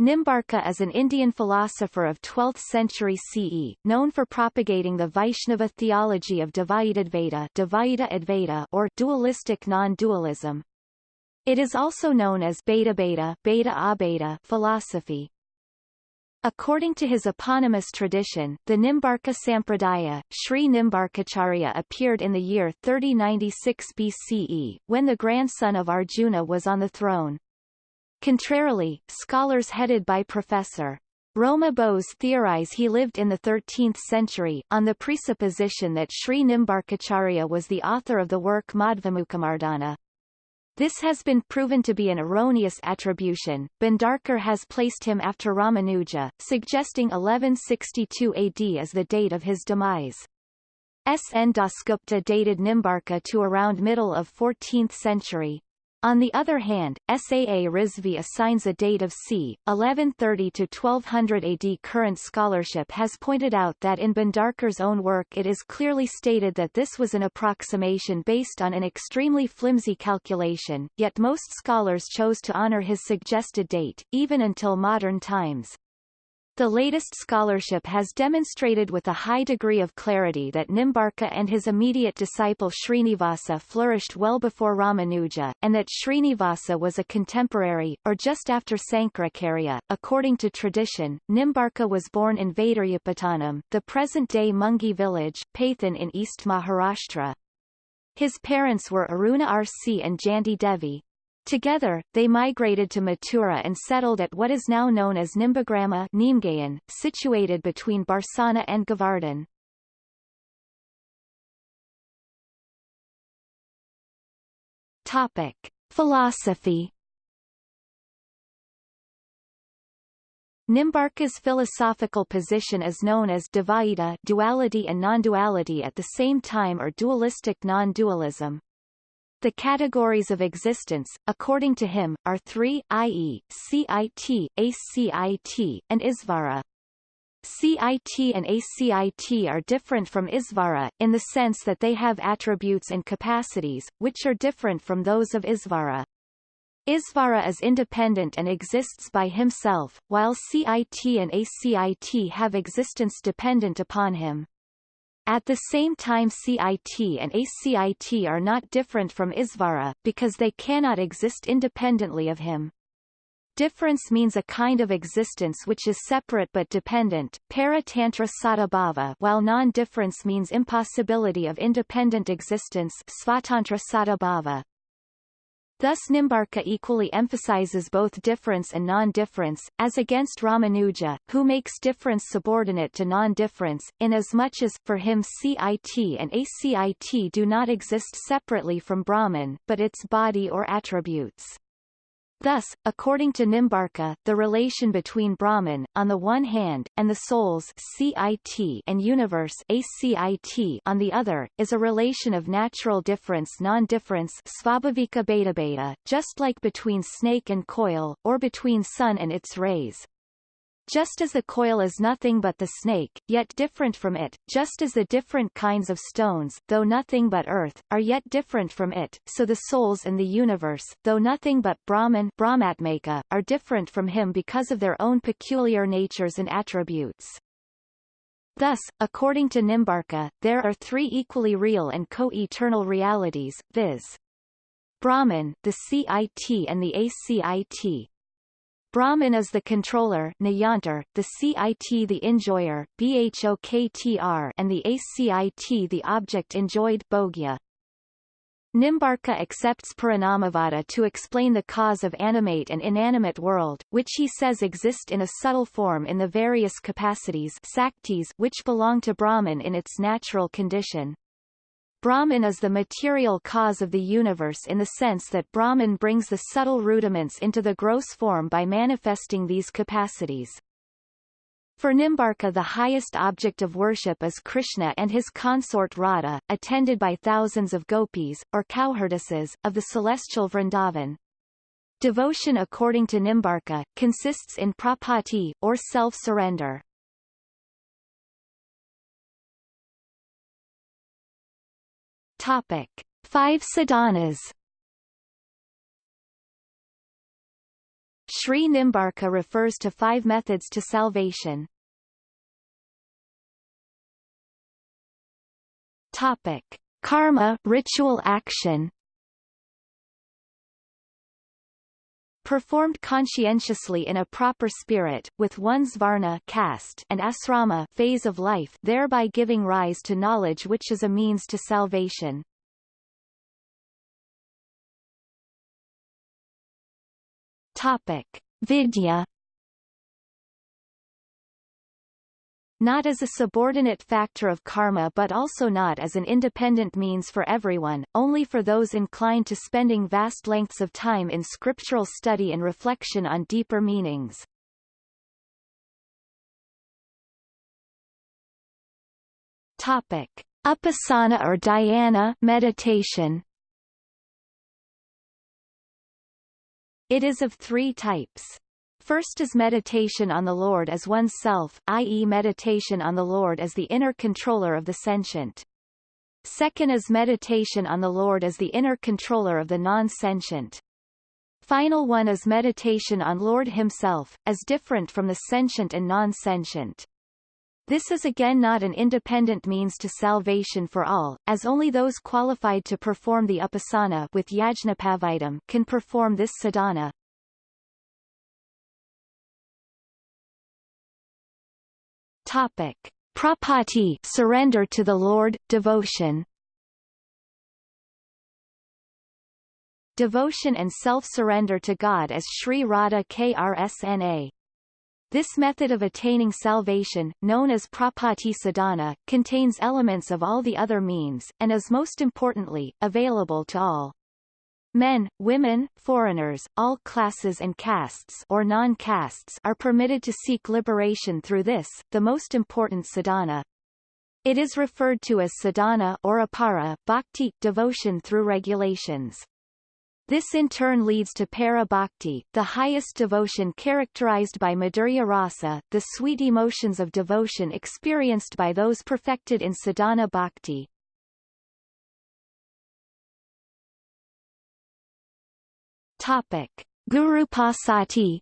Nimbarka is an Indian philosopher of 12th century CE, known for propagating the Vaishnava theology of Dvaita Advaita or dualistic non-dualism. It is also known as Beta Beta, Beta Abeta philosophy. According to his eponymous tradition, the Nimbarka Sampradaya, Sri Nimbarkacharya appeared in the year 3096 BCE, when the grandson of Arjuna was on the throne. Contrarily, scholars headed by Professor Roma Bose theorize he lived in the 13th century, on the presupposition that Sri Nimbarkacharya was the author of the work Madhvamukhamardana. This has been proven to be an erroneous attribution. Bhandarkar has placed him after Ramanuja, suggesting 1162 AD as the date of his demise. S. N. Dasgupta dated Nimbarka to around middle of 14th century. On the other hand, Saa Rizvi assigns a date of c. 1130 to 1200 AD. Current scholarship has pointed out that in Bhandarkar's own work it is clearly stated that this was an approximation based on an extremely flimsy calculation, yet most scholars chose to honor his suggested date, even until modern times. The latest scholarship has demonstrated with a high degree of clarity that Nimbarka and his immediate disciple Srinivasa flourished well before Ramanuja, and that Srinivasa was a contemporary, or just after Sankaracharya. According to tradition, Nimbarka was born in Vaidaryapatanam, the present-day Mungi village, Paithan in East Maharashtra. His parents were Aruna R.C. and Janti Devi, Together, they migrated to Mathura and settled at what is now known as Nimbagrama Nimgayan, situated between Barsana and Govardhan. Topic. Philosophy Nimbarka's philosophical position is known as Dvaita duality and non-duality at the same time or dualistic non-dualism. The categories of existence, according to him, are three, i.e., CIT, ACIT, and Isvara. CIT and ACIT are different from Isvara, in the sense that they have attributes and capacities, which are different from those of Isvara. Isvara is independent and exists by himself, while CIT and ACIT have existence dependent upon him. At the same time CIT and ACIT are not different from Isvara, because they cannot exist independently of him. Difference means a kind of existence which is separate but dependent, para-tantra sadabhava while non-difference means impossibility of independent existence svatantra sadabhava. Thus Nimbarka equally emphasizes both difference and non-difference, as against Ramanuja, who makes difference subordinate to non-difference, inasmuch as, for him CIT and ACIT do not exist separately from Brahman, but its body or attributes. Thus, according to Nimbarka, the relation between Brahman, on the one hand, and the souls CIT and universe ACIT on the other, is a relation of natural difference non-difference just like between snake and coil, or between sun and its rays. Just as the coil is nothing but the snake, yet different from it, just as the different kinds of stones, though nothing but earth, are yet different from it, so the souls in the universe, though nothing but Brahman Brahmatmaka, are different from him because of their own peculiar natures and attributes. Thus, according to Nimbarka, there are three equally real and co-eternal realities, viz. Brahman, the CIT and the ACIT, Brahman is the controller Niyantar, the CIT the enjoyer BHOKTR, and the ACIT the object enjoyed Bhogya. Nimbarka accepts Parinamavada to explain the cause of animate and inanimate world, which he says exist in a subtle form in the various capacities which belong to Brahman in its natural condition. Brahman is the material cause of the universe in the sense that Brahman brings the subtle rudiments into the gross form by manifesting these capacities. For Nimbarka the highest object of worship is Krishna and his consort Radha, attended by thousands of gopis, or cowherdesses, of the celestial Vrindavan. Devotion according to Nimbarka, consists in prapatti, or self-surrender. Topic: Five sadhanas. Sri Nimbarka refers to five methods to salvation. Topic. Karma ritual action performed conscientiously in a proper spirit, with one's varna caste and asrama phase of life thereby giving rise to knowledge which is a means to salvation. Topic. Vidya not as a subordinate factor of karma but also not as an independent means for everyone, only for those inclined to spending vast lengths of time in scriptural study and reflection on deeper meanings. Topic. Upasana or dhyana meditation It is of three types. First is meditation on the Lord as one's self, i.e. meditation on the Lord as the inner controller of the sentient. Second is meditation on the Lord as the inner controller of the non-sentient. Final one is meditation on Lord himself, as different from the sentient and non-sentient. This is again not an independent means to salvation for all, as only those qualified to perform the upasana with yajnapavitam can perform this sadhana. Topic: Prapatti surrender to the Lord, devotion. Devotion and self-surrender to God as Sri Radha Krsna. This method of attaining salvation, known as Prapatti sadhana, contains elements of all the other means, and is most importantly, available to all. Men, women, foreigners, all classes and castes or non-castes are permitted to seek liberation through this, the most important sadhana. It is referred to as sadhana or apara bhakti, devotion through regulations. This in turn leads to para bhakti, the highest devotion characterized by madhurya rasa, the sweet emotions of devotion experienced by those perfected in sadhana bhakti. Topic: Gurupasati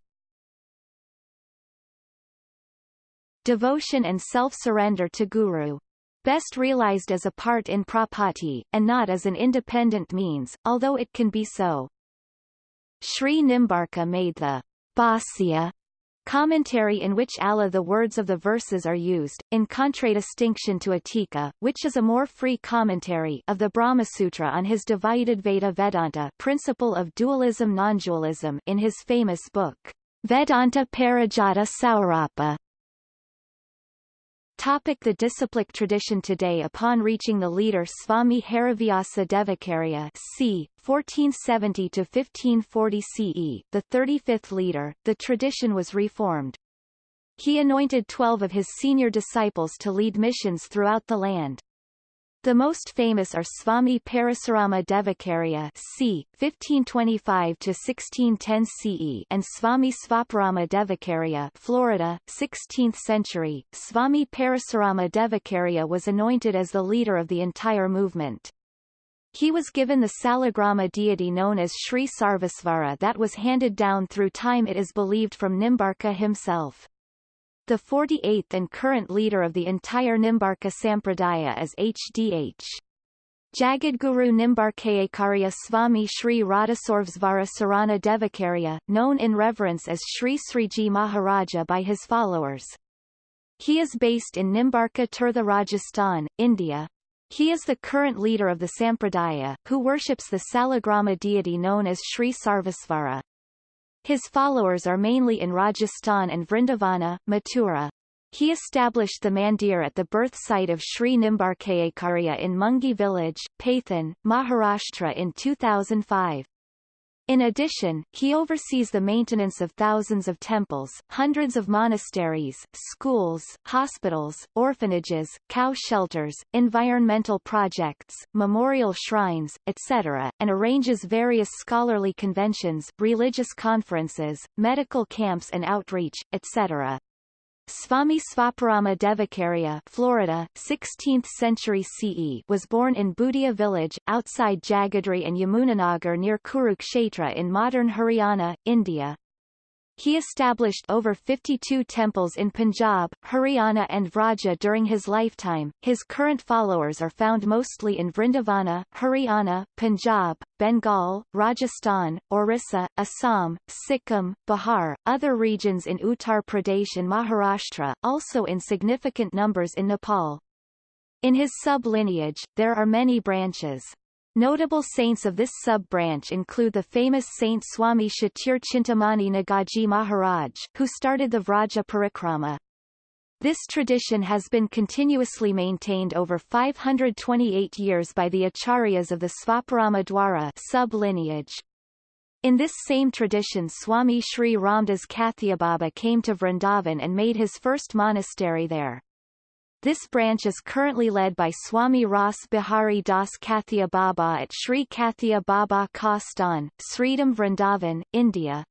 Devotion and self-surrender to Guru. Best realized as a part in prapatti, and not as an independent means, although it can be so. Sri Nimbarka made the Bhasya Commentary in which Allah the words of the verses are used, in contradistinction to Atika, which is a more free commentary of the Brahmasutra on his Dvaita Vedanta principle of dualism non-dualism in his famous book, Vedanta Parijata Saurabha. Topic the disciplic tradition Today upon reaching the leader Swami Harivyasa Devacharya c. 1470–1540 CE, the 35th leader, the tradition was reformed. He anointed twelve of his senior disciples to lead missions throughout the land. The most famous are Swami Parasurama Devacharya c. 1525-1610 CE and Swami Svaparama Devacharya Florida, 16th century. Swami Parasurama Devacharya was anointed as the leader of the entire movement. He was given the Salagrama deity known as Sri Sarvasvara that was handed down through time it is believed from Nimbarka himself. The 48th and current leader of the entire Nimbarka Sampradaya is H.D.H. Jagadguru Nimbarkacharya Swami Sri Radhasarvesvara Sarana Devacharya, known in reverence as Sri Sriji Maharaja by his followers. He is based in Nimbarka Tirtha Rajasthan, India. He is the current leader of the Sampradaya, who worships the Salagrama deity known as Sri Sarvasvara. His followers are mainly in Rajasthan and Vrindavana, Mathura. He established the mandir at the birth site of Sri Nimbarkacharya in Mungi village, Paithan, Maharashtra in 2005. In addition, he oversees the maintenance of thousands of temples, hundreds of monasteries, schools, hospitals, orphanages, cow shelters, environmental projects, memorial shrines, etc., and arranges various scholarly conventions, religious conferences, medical camps and outreach, etc. Swami Svaparama Devacharya Florida, 16th century CE was born in Bhutia village, outside Jagadri and Yamunanagar near Kurukshetra in modern Haryana, India. He established over 52 temples in Punjab, Haryana and Vraja during his lifetime. His current followers are found mostly in Vrindavana, Haryana, Punjab, Bengal, Rajasthan, Orissa, Assam, Sikkim, Bihar, other regions in Uttar Pradesh and Maharashtra, also in significant numbers in Nepal. In his sub-lineage, there are many branches. Notable saints of this sub-branch include the famous Saint Swami Shatir Chintamani Nagaji Maharaj, who started the Vraja Parikrama. This tradition has been continuously maintained over 528 years by the acharyas of the Svaparama Dwara sub-lineage. In this same tradition Swami Sri Ramdas Kathiababa came to Vrindavan and made his first monastery there. This branch is currently led by Swami Ras Bihari Das Kathia Baba at Sri Kathia Baba Kastan, Sridham Vrindavan, India.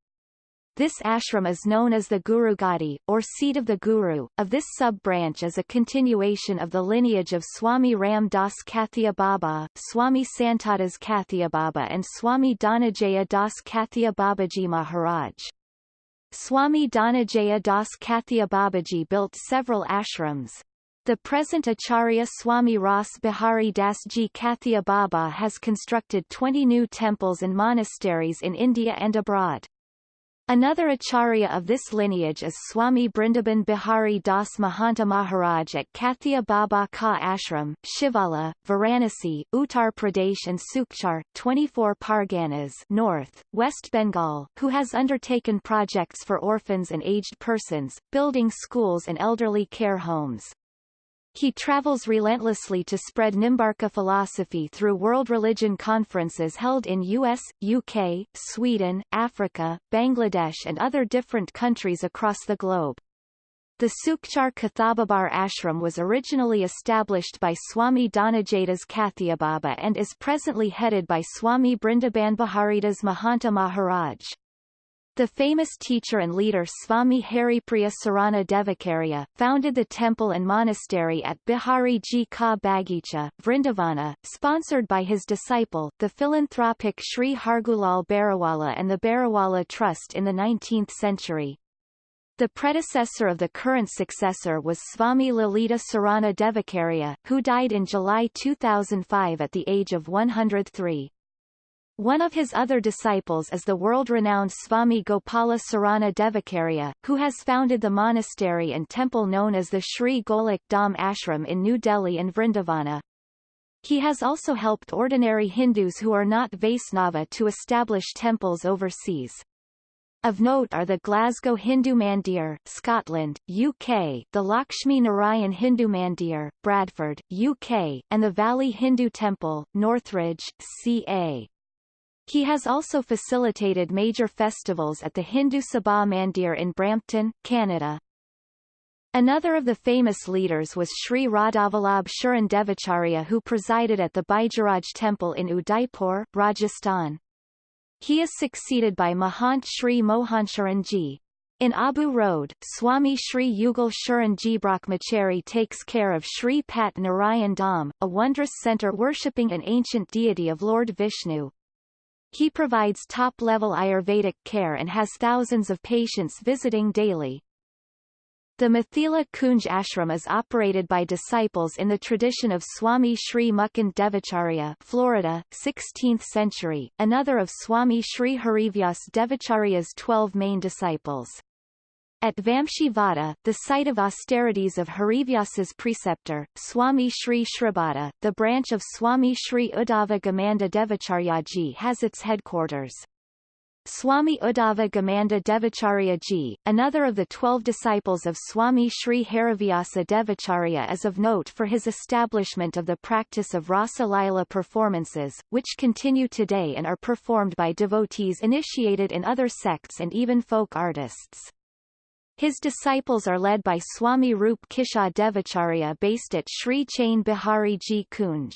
This ashram is known as the Guru Gadi, or seat of the Guru. Of this sub-branch is a continuation of the lineage of Swami Ram Das Kathia Baba, Swami Santadas Kathia Baba and Swami Dhanajaya Das Kathia Babaji Maharaj. Swami Dhanajaya Das Kathia Babaji built several ashrams. The present Acharya Swami Ras Bihari Das Ji Kathia Baba has constructed 20 new temples and monasteries in India and abroad. Another acharya of this lineage is Swami Brindaban Bihari Das Mahanta Maharaj at Kathia Baba Ka Ashram, Shivala, Varanasi, Uttar Pradesh and Sukchar, 24 Parganas North, West Bengal, who has undertaken projects for orphans and aged persons, building schools and elderly care homes. He travels relentlessly to spread Nimbarka philosophy through world religion conferences held in US, UK, Sweden, Africa, Bangladesh and other different countries across the globe. The Sukchar Kathababar ashram was originally established by Swami Dhanajaydas Kathiababa and is presently headed by Swami Brindaban Baharidas Mahanta Maharaj. The famous teacher and leader Swami Haripriya Sarana Devacharya, founded the temple and monastery at Bihari Ji Ka Bagicha, Vrindavana, sponsored by his disciple, the philanthropic Sri Hargulal Bariwala and the Bariwala Trust in the 19th century. The predecessor of the current successor was Swami Lalita Sarana Devacharya, who died in July 2005 at the age of 103. One of his other disciples is the world-renowned Swami Gopala Sarana Devacharya, who has founded the monastery and temple known as the Sri Golok Dham Ashram in New Delhi and Vrindavana. He has also helped ordinary Hindus who are not Vaisnava to establish temples overseas. Of note are the Glasgow Hindu Mandir, Scotland, UK, the Lakshmi Narayan Hindu Mandir, Bradford, UK, and the Valley Hindu Temple, Northridge, CA. He has also facilitated major festivals at the Hindu Sabha Mandir in Brampton, Canada. Another of the famous leaders was Sri Radhavallabh Sharan Devacharya who presided at the Baijaraj temple in Udaipur, Rajasthan. He is succeeded by Mahant Sri Mohansharan Ji. In Abu Road, Swami Sri Yugal Sharan Ji Brahmachari takes care of Sri Pat Narayan Dham, a wondrous centre worshipping an ancient deity of Lord Vishnu. He provides top-level Ayurvedic care and has thousands of patients visiting daily. The Mathila Kunj ashram is operated by disciples in the tradition of Swami Sri Mukund Devacharya Florida, 16th century, another of Swami Sri Harivyas Devacharya's twelve main disciples. At Vamshivada, the site of austerities of Harivyas's preceptor, Swami Sri Shribhata, the branch of Swami Sri Uddhava Gamanda Devacharyaji has its headquarters. Swami Uddhava Gamanda Devacharyaji, another of the twelve disciples of Swami Sri Harivyasa Devacharya is of note for his establishment of the practice of Rasa Lila performances, which continue today and are performed by devotees initiated in other sects and even folk artists. His disciples are led by Swami Rup Kishore Devacharya based at Sri Chain Bihari Ji Kunj.